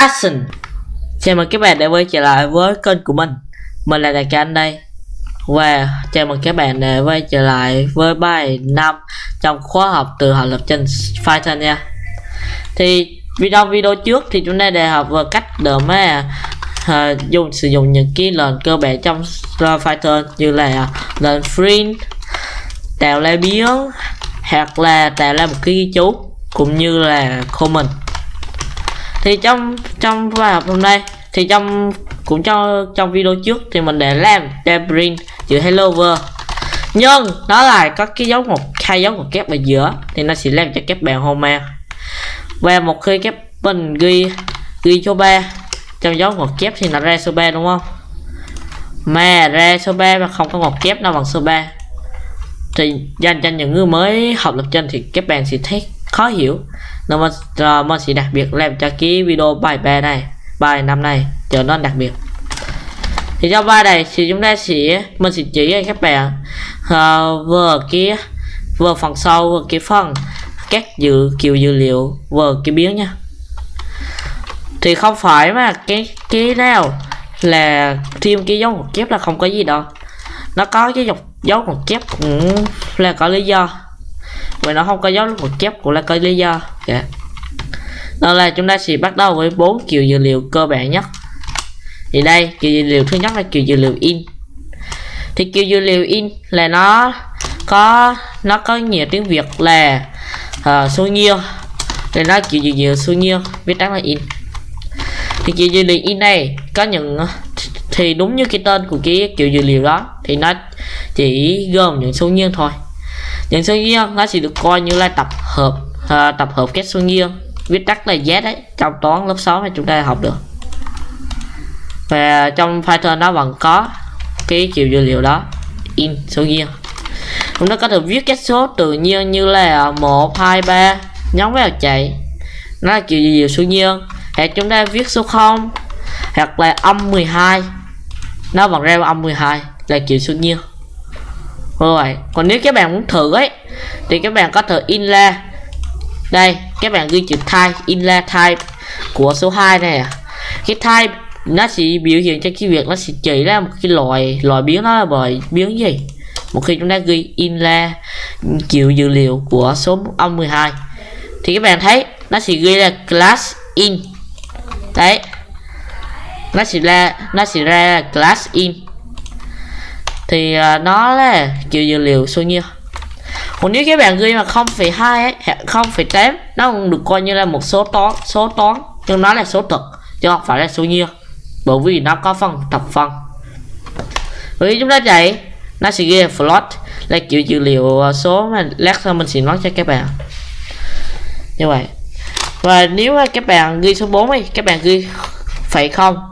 Action. Chào mừng các bạn đã quay trở lại với kênh của mình. Mình là Đại Ca Anh đây. Và chào mừng các bạn đã quay trở lại với bài 5 Trong khóa học từ học lập trình Python nha. Thì video video trước thì chúng ta đã học về cách để mà uh, dùng sử dụng những cái lệnh cơ bản trong Python như là lệnh print tạo ra biến hoặc là tạo ra một cái ghi chú cũng như là comment thì trong trong bài học hôm nay, thì trong, cũng cho, trong video trước thì mình để làm debrin chữ hello world. Nhưng, nó lại có cái dấu một hai dấu một kép ở giữa, thì nó sẽ làm cho kép bạn homer và một khi kép mình ghi ghi số 3 trong dấu một kép thì nó ra số 3 đúng không? Mà ra số 3 mà không có một kép nào bằng số 3 thì dành cho những người mới học lập trình thì các bạn sẽ thấy khó hiểu nó mới uh, mới sẽ đặc biệt làm cho cái video bài bè này bài năm này trở nên đặc biệt. Thì trong bài này thì chúng ta sẽ mình sẽ chỉ cho các bạn uh, vừa cái vừa phần sau vừa cái phần các dữ kiểu dữ liệu vừa cái biến nha. Thì không phải mà cái cái nào là thêm cái dấu một chép là không có gì đâu. Nó có cái dọc dấu một chép cũng là có lý do vì nó không có dấu một chép cũng là có lý do. Dạ. Yeah. Đó là chúng ta sẽ bắt đầu với bốn kiểu dữ liệu cơ bản nhất. Thì đây kiểu dữ liệu thứ nhất là kiểu dữ liệu in. Thì kiểu dữ liệu in là nó có nó có nhiều tiếng việt là uh, số nhiêu. Thì nó kiểu dữ liệu số nhiêu viết tắt là in. Thì kiểu dữ liệu in này có những thì đúng như cái tên của cái kiểu dữ liệu đó thì nó chỉ gồm những số nhiêu thôi những số nghiêng nó chỉ được coi như là tập hợp à, tập hợp các số nghiêng viết tắt là z đấy trong toán lớp 6 mà chúng ta học được. Và trong Python nó vẫn có cái kiểu dữ liệu đó in số nghiêng chúng ta có thể viết các số tự nhiên như là 1 2 3 nhóm vào chạy. Nó là kiểu dữ liệu số nghiêng hoặc chúng ta viết số 0 hoặc là âm 12 nó vẫn ra âm 12 là kiểu số nghiêng rồi. Còn nếu các bạn muốn thử ấy, thì các bạn có thể in ra đây các bạn ghi chữ type in ra type của số 2 này à. cái type nó sẽ biểu hiện cho cái việc nó sẽ chỉ ra một cái loại loại biến nó là bởi biến gì? Một khi chúng ta ghi in ra kiểu dữ liệu của số âm 12 thì các bạn thấy nó sẽ ghi là class in. Đấy. Nó sẽ ra, nó sẽ ra class in thì à, nó là kiểu dữ liệu số nhiêu còn nếu các bạn ghi mà 0,2 ấy 0,8 nó cũng được coi như là một số toán số toán nhưng nó là số thực chứ không phải là số nhiêu bởi vì nó có phần thập phân vì chúng ta chạy nó sẽ ghi là float là kiểu dữ liệu à, số mà lát sau mình sẽ nói cho các bạn. Như vậy. Và nếu mà các bạn ghi số 4 ấy các bạn ghi phải không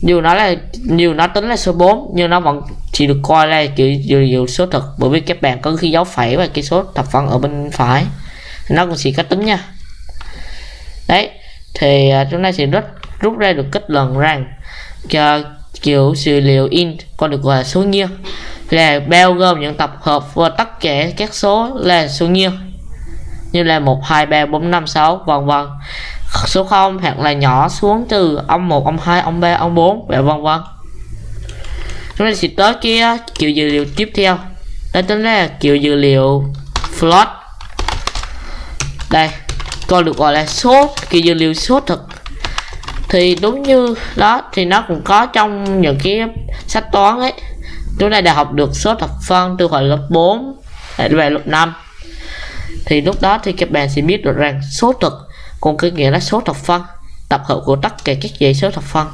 dù nó là dù nó tính là số 4 nhưng nó vẫn chỉ được coi là kiểu dữ liệu số thực bởi vì các bạn có khi dấu phẩy và cái số thập phân ở bên phải. Nó cũng chỉ có tính nha. Đấy, thì à, chúng ta sẽ rút rút ra được kết luận rằng cho kiểu dữ liệu in có được gọi là số nhiêu là bao gồm những tập hợp và tất cả các số là số nhiêu như là 1 2 3 4 5 6 vân vân số 0 hoặc là nhỏ xuống từ ông 1 ông 2 ông 3 ông 4 và dạ vân vân chúng ta sẽ tới kia ờ, kiểu dữ liệu tiếp theo. Đó chính là kiểu dữ liệu float. Đây còn được gọi là số kiểu dữ liệu số thực. Thì đúng như đó, thì nó cũng có trong những cái sách toán ấy. Chúng ta đã học được số thập phân từ hồi lớp 4 về à, lớp 5 thì lúc đó thì các bạn sẽ biết được rằng số thực còn cái nghĩa là số thập phân tập hợp của tất cả các dãy số thập phân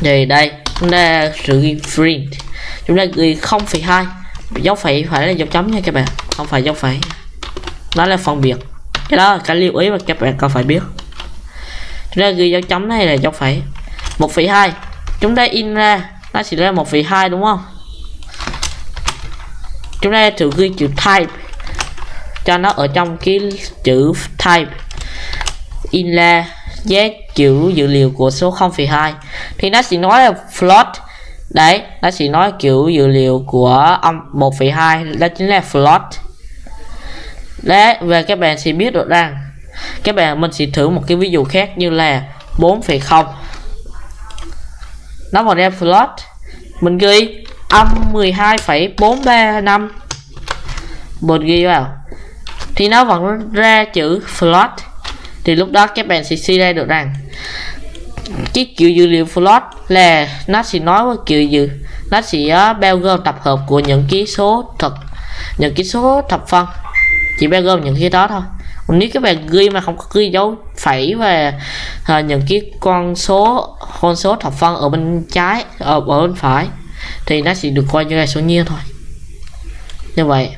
thì đây chúng ta sử print. Chúng ta ghi 0,2 dấu phẩy phải là dấu chấm nha các bạn không phải dấu phẩy. Đó là phân biệt. Cái đó là cái lưu ý mà các bạn cần phải biết. Chúng ta ghi dấu chấm này là dấu phẩy. 1,2 chúng ta in ra nó chỉ là 1,2 đúng không? Chúng ta thử ghi chữ type cho nó ở trong cái chữ type. In là giá chữ dữ liệu của số 0,2 thì nó sẽ nói là float. Đấy nó sẽ nói kiểu dữ liệu của âm 1,2 đó chính là float. Đấy về các bạn sẽ biết được rằng các bạn mình sẽ thử một cái ví dụ khác như là 4,0 nó vào ra float. Mình ghi âm 12,435 mình ghi vào thì nó vẫn ra chữ float. Thì lúc đó các bạn sẽ suy ra được rằng cái kiểu dữ liệu float là nó sẽ nói với kiểu dữ nó sẽ ờ, bao gồm tập hợp của những ký số thật những ký số thập phân. Chỉ bao gồm những cái đó thôi. Còn nếu các bạn ghi mà không có ghi dấu phẩy và à, những cái con số con số thập phân ở bên trái ở, ở bên phải thì nó sẽ được coi như là số nhiên thôi. Như vậy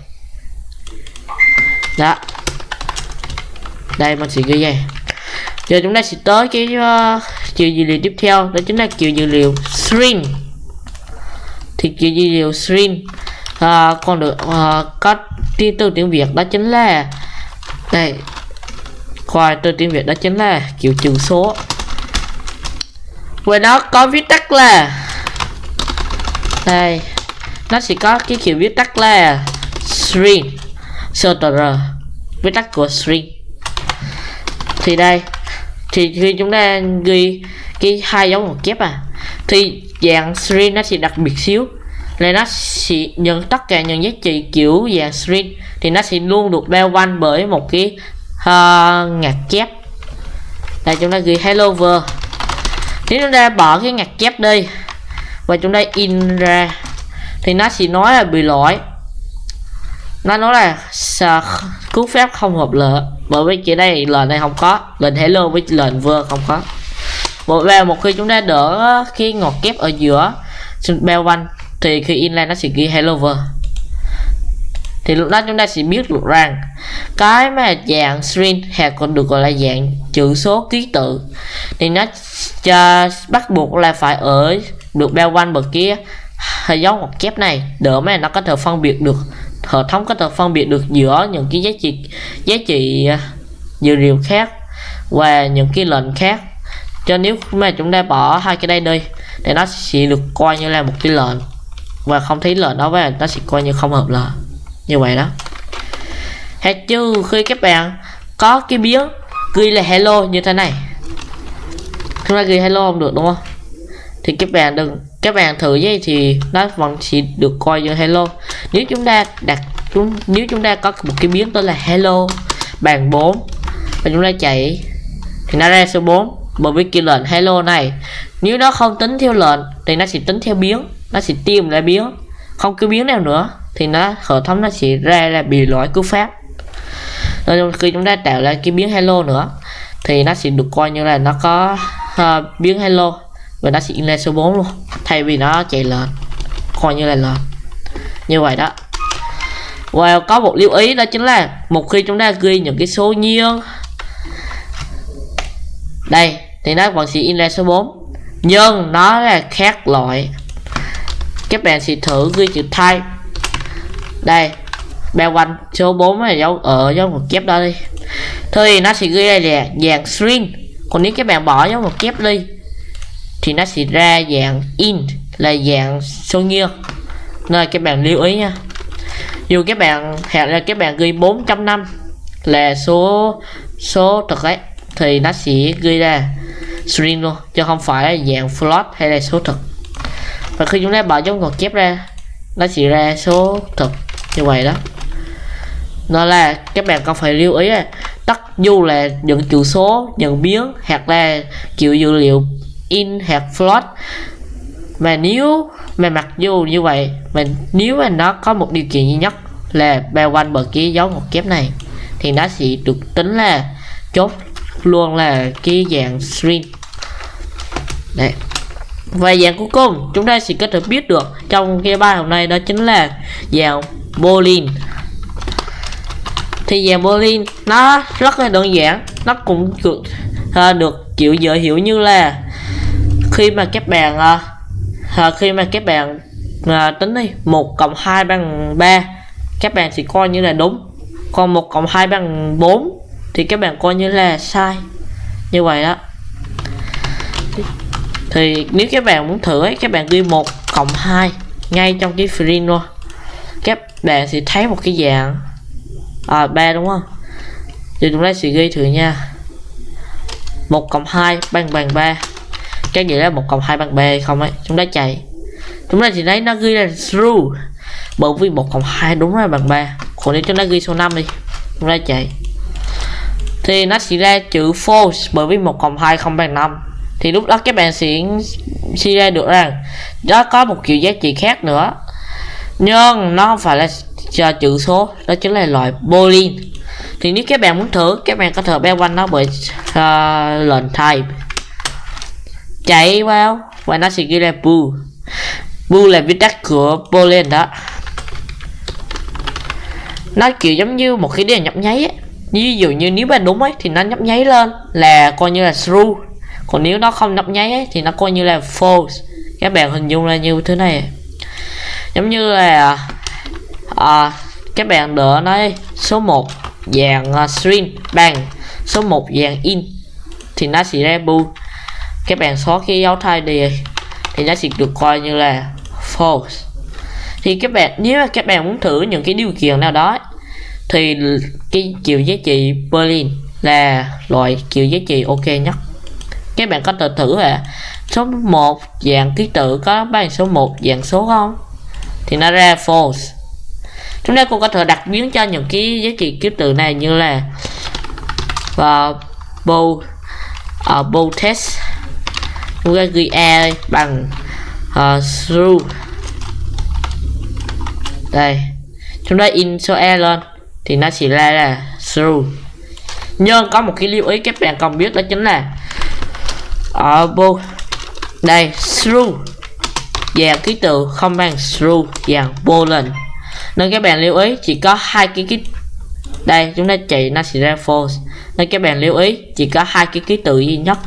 đó. Đây mình sẽ ghi vậy. Giờ chúng ta sẽ tới cái ờ, uh, kiểu dữ liệu tiếp theo đó chính là kiểu dữ liệu string thì kiểu dữ liệu string uh, ờ, còn được uh, có tiên từ tiếng việt đó chính là đây khoai từ tiếng việt đó chính là kiểu trừ số. Và nó có viết tắt là đây nó sẽ có cái kiểu viết tắt là string str viết tắt của string thì đây thì khi chúng ta ghi cái hai dấu ngoặc kép à thì dạng string nó sẽ đặc biệt xíu. Là nó sẽ nhận tất cả những giá trị kiểu dạng string thì nó sẽ luôn được bao quanh bởi một cái uh, ngạc kép. Đây chúng ta ghi hello world nếu chúng ta bỏ cái ngạc kép đi và chúng ta in ra thì nó sẽ nói là bị lỗi nó nói là cú phép không hợp lệ, bởi vì chỉ đây lệnh này không có. Lệnh hello với lệnh vừa không có. Một và một khi chúng ta đỡ cái ngọt kép ở giữa bao quanh thì khi in nó sẽ ghi hello vừa. Thì lúc đó chúng ta sẽ biết được rằng, cái mà dạng string hay còn được gọi là dạng chữ số ký tự, thì nó cho, bắt buộc là phải ở được bao quanh bậc kia. Hay dấu ngoặc kép này, đỡ mà nó có thể phân biệt được hệ thống có thể phân biệt được giữa những cái giá trị giá trị à, dữ liệu khác và những cái lệnh khác. Cho nếu mà chúng ta bỏ hai cái đây đi, thì nó sẽ được coi như là một cái lệnh. Và không thấy lệnh đó và nó sẽ coi như không hợp lệ. Như vậy đó. Hay chứ khi các bạn. Có cái biến ghi là hello như thế này. Chúng ta ghi hello không được, đúng không? Thì các bạn đừng các bạn thử vậy thì nó vẫn chỉ được coi như hello. Nếu chúng ta đặt chúng nếu chúng ta có một cái biến tên là hello bàn 4 và chúng ta chạy thì nó ra số 4 bởi vì cái lệnh hello này nếu nó không tính theo lệnh thì nó sẽ tính theo biến nó sẽ tìm lại biến. Không cứ biến nào nữa thì nó hệ thống nó sẽ ra là bị lỗi cú pháp. Rồi khi chúng ta tạo ra cái biến hello nữa thì nó sẽ được coi như là nó có uh, biến hello và nó sẽ in lên số 4 luôn. Thay vì nó chạy lên coi như là lên như vậy đó. Và có một lưu ý đó chính là một khi chúng ta ghi những cái số nhiên đây, thì nó vẫn sẽ in lên số 4 nhưng nó là khác loại. Các bạn sẽ thử ghi chữ thay. Đây, bao quanh số 4 là dấu, ở dấu một kép đó đi. Thì nó sẽ ghi đây là dạng string. Còn nếu các bạn bỏ dấu một kép đi thì nó sẽ ra dạng int, là dạng số nguyên. nên các bạn lưu ý nha. Dù các bạn hẹn là các bạn ghi 4.5 là số số thực ấy, thì nó sẽ ghi ra string luôn, chứ không phải là dạng float hay là số thực. Và khi chúng ta bỏ dấu ngoặc kép ra, nó sẽ ra số thực như vậy đó. Nó là các bạn cần phải lưu ý là tất dù là những chữ số, những biến, hoặc là kiểu dữ liệu in hoặc float mà nếu mà mặc dù như vậy mà nếu mà nó có một điều kiện duy nhất là bao quanh bờ kia dấu ngoặc kép này thì nó sẽ được tính là chốt luôn là cái dạng string. Đấy. Và dạng cuối cùng chúng ta sẽ có thể biết được trong cái bài hôm nay đó chính là dạng boolean thì dạng boolean nó rất là đơn giản nó cũng được, à, được chịu dễ hiểu như là khi mà các bạn uh, khi mà các bạn uh, tính đi 1 cộng 2 bằng 3 các bạn thì coi như là đúng. Còn 1 cộng 2 bằng 4 thì các bạn coi như là sai. Như vậy đó. Thì nếu các bạn muốn thử ấy các bạn ghi 1 cộng 2 ngay trong cái free luôn. Các bạn sẽ thấy một cái dạng à 3 đúng không? Thì chúng ta sẽ ghi thử nha. 1 cộng 2 bằng bằng 3 cái gì là một cộng hai bằng 3 hay không ấy chúng ta chạy. Chúng ta chỉ thấy nó ghi là true. Bởi vì một cộng hai đúng là bằng ba còn nếu chúng ta ghi số 5 đi chúng ta chạy. Thì nó sẽ ra chữ false bởi vì một cộng hai không bằng 5 thì lúc đó các bạn sẽ suy ra được rằng nó có một kiểu giá trị khác nữa. Nhưng nó không phải là cho chữ số đó chính là loại boolean. Thì nếu các bạn muốn thử các bạn có thể bao quanh nó bởi uh, lệnh type chạy vào. Và nó sẽ ghi là bu bu là viết tắt của poland đó. Nó kiểu giống như một cái đèn nhấp nháy ấy. ví dụ như nếu bạn đúng ấy thì nó nhấp nháy lên là coi như là true. Còn nếu nó không nhấp nháy ấy, thì nó coi như là false. Các bạn hình dung là như thế này. Giống như là à, các bạn đỡ nói số 1 dạng uh, string bằng số 1 dạng in thì nó sẽ ra bu các bạn xóa cái dấu thay đi thì nó sẽ được coi như là false. Thì các bạn nếu các bạn muốn thử những cái điều kiện nào đó thì cái chiều giá trị Berlin là loại chiều giá trị ok nhất. Các bạn có thể thử là số 1 dạng ký tự có bằng số 1 dạng số không? Thì nó ra false. Chúng ta cũng có thể đặt biến cho những cái giá trị ký tự này như là và bow uh, bow test chúng e bằng ờ, uh, through đây chúng ta in số e lên thì nó chỉ ra là through nhưng có một cái lưu ý các bạn cần biết đó chính là ở bộ đây through dạng ký tự không bằng through dạng boolean nên các bạn lưu ý chỉ có hai cái ký đây chúng ta chạy nó sẽ ra false. Nên các bạn lưu ý chỉ có hai cái ký tự duy nhất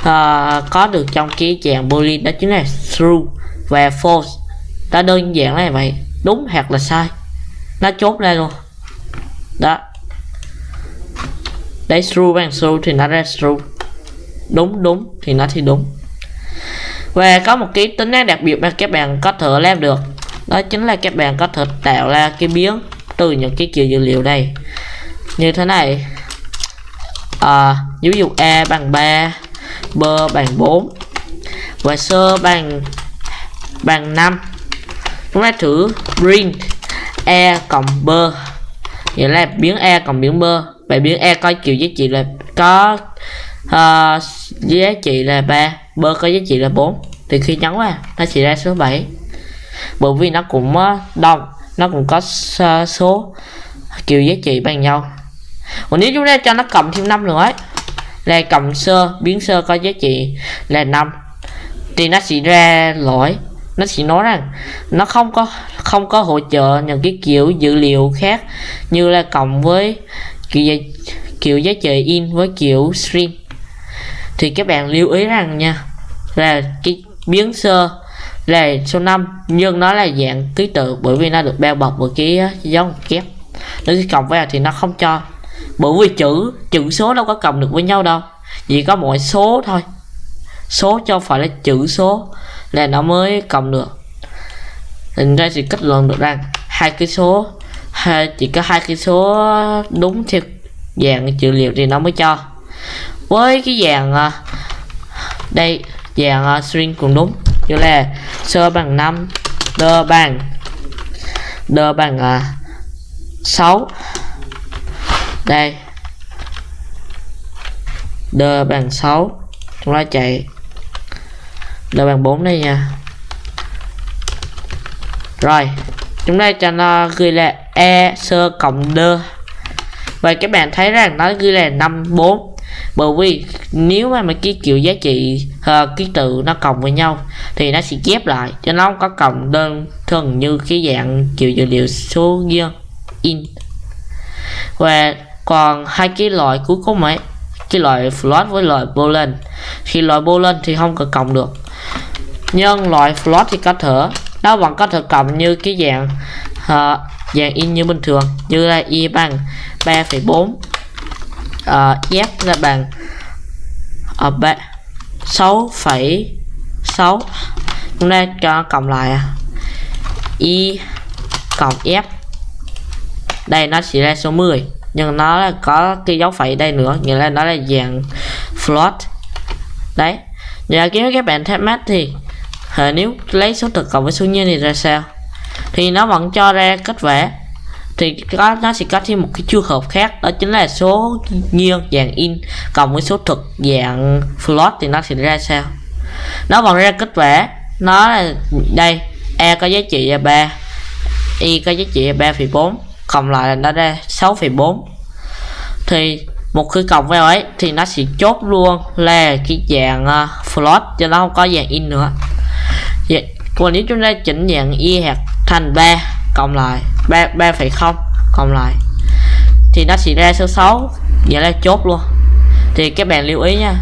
uh, có được trong cái dạng boolean đó chính là true và false nó đơn giản là vậy. Đúng hoặc là sai? Nó chốt ra luôn. Đó. Đấy true bằng true thì nó ra true đúng đúng thì nó thì đúng. Và có một cái tính năng đặc biệt mà các bạn có thể làm được. Đó chính là các bạn có thể tạo ra cái biến từ những cái kiểu dữ liệu này. Như thế này. À, ví dụ a bằng 3 b bằng 4 và sơ bằng bằng 5 chúng ta thử print e cộng b. Nghĩa là biến e cộng biến b. Vậy biến e có kiểu giá trị là có uh, giá trị là 3 b có giá trị là 4 thì khi nhấn vào nó chỉ ra số 7 bởi vì nó cũng ờ, đông nó cũng có số kiểu giá trị bằng nhau. Còn nếu chúng ta cho nó cộng thêm năm nữa ấy là cộng sơ biến sơ có giá trị là 5 thì nó sẽ ra lỗi. Nó sẽ nói rằng nó không có không có hỗ trợ những cái kiểu dữ liệu khác như là cộng với kiểu giá, kiểu giá trị in với kiểu string thì các bạn lưu ý rằng nha là cái biến sơ là số 5 nhưng nó là dạng ký tự bởi vì nó được bao bọc bởi cái dấu kép. Nếu cộng vào thì nó không cho bởi vì chữ chữ số đâu có cộng được với nhau đâu. Chỉ có mỗi số thôi. Số cho phải là chữ số. Là nó mới cộng được. Thành ra thì kết luận được rằng hai cái số hai, chỉ có hai cái số đúng theo dạng chữ liệu thì nó mới cho. Với cái dạng à, đây dạng à, string cũng đúng. Như là sơ bằng 5 đơ bằng đơ bằng à, 6 đây đơ bằng 6 chúng ta chạy. Đơ bằng 4 đây nha. Rồi. Chúng ta cho nó ghi là e sơ cộng đơ. Và các bạn thấy rằng nó ghi là 54 bởi vì nếu mà mấy cái kiểu giá trị uh, ký tự nó cộng với nhau thì nó sẽ ghép lại. Cho nó không có cộng đơn thuần như cái dạng kiểu dữ liệu số riêng in. Và còn hai cái loại cuối cùng ấy cái loại float với loại boolean khi loại boolean thì không có cộng được. Nhưng loại float thì có thể nó vẫn có thể cộng như cái dạng uh, dạng in như bình thường như là y bằng 3,4 uh, f là bằng ờ, ở uh, sáu phẩy sáu. Chúng ta cho cộng lại à. y cộng f. Đây nó chỉ ra số 10 nhưng nó là có cái dấu phẩy đây nữa nghĩa là nó là dạng float. Đấy. Giờ kiếm các bạn thắc mắc thì à, nếu lấy số thực cộng với số nhân thì ra sao? Thì nó vẫn cho ra kết quả. Thì có nó sẽ có thêm một cái trường hợp khác đó chính là số nhiên dạng in cộng với số thực dạng float thì nó sẽ ra sao? Nó vẫn ra kết quả. Nó là đây e có giá trị là 3 y có giá trị là 3,4 cộng lại là nó ra 6,4 thì một khi cộng vào ấy thì nó sẽ chốt luôn là cái dạng uh, float cho nó không có dạng in nữa. Vậy còn nếu chúng ta chỉnh dạng y hạt thành 3 cộng lại 3 3,0 cộng lại thì nó sẽ ra số 6 vậy là chốt luôn. Thì các bạn lưu ý nha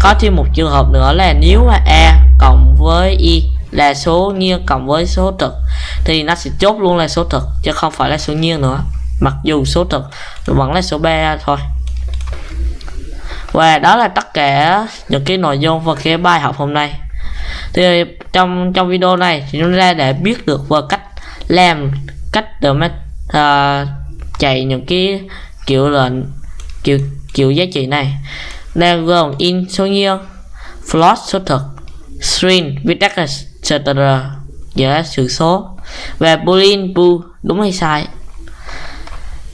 có thêm một trường hợp nữa là nếu mà a cộng với y là số nghiêng cộng với số trực thì nó sẽ chốt luôn là số thực chứ không phải là số nhiên nữa. Mặc dù số thực vẫn là số 3 thôi. Và đó là tất cả những cái nội dung và cái bài học hôm nay. Thì trong trong video này thì chúng ta để biết được về cách làm cách để mà uh, chạy những cái kiểu lệnh kiểu kiểu giá trị này. Đang gồm in số nhiên float số thực string viết tắt là str sự số và boolean bool đúng hay sai?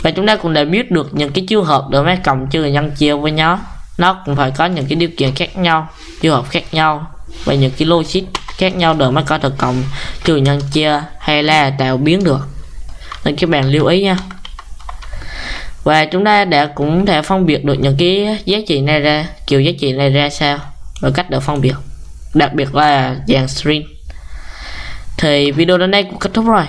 Và chúng ta cũng đã biết được những cái trường hợp để mà cộng trừ nhân chia với nhau nó cũng phải có những cái điều kiện khác nhau trường hợp khác nhau và những cái logic khác nhau để mà có thể cộng trừ nhân chia hay là tạo biến được. Nên các bạn lưu ý nha. Và chúng ta đã cũng thể phân biệt được những cái giá trị này ra, kiểu giá trị này ra sao và cách để phân biệt. Đặc biệt là dạng string thì video đến đây cũng kết thúc rồi.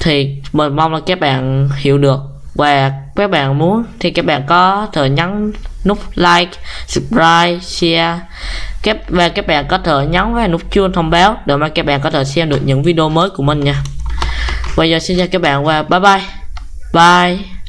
Thì mình mong là các bạn hiểu được. Và các bạn muốn thì các bạn có thể nhấn nút like, subscribe, share. Các, và các bạn có thể nhấn vào nút chuông thông báo để mà các bạn có thể xem được những video mới của mình nha. Bây giờ xin chào các bạn và bye bye. Bye.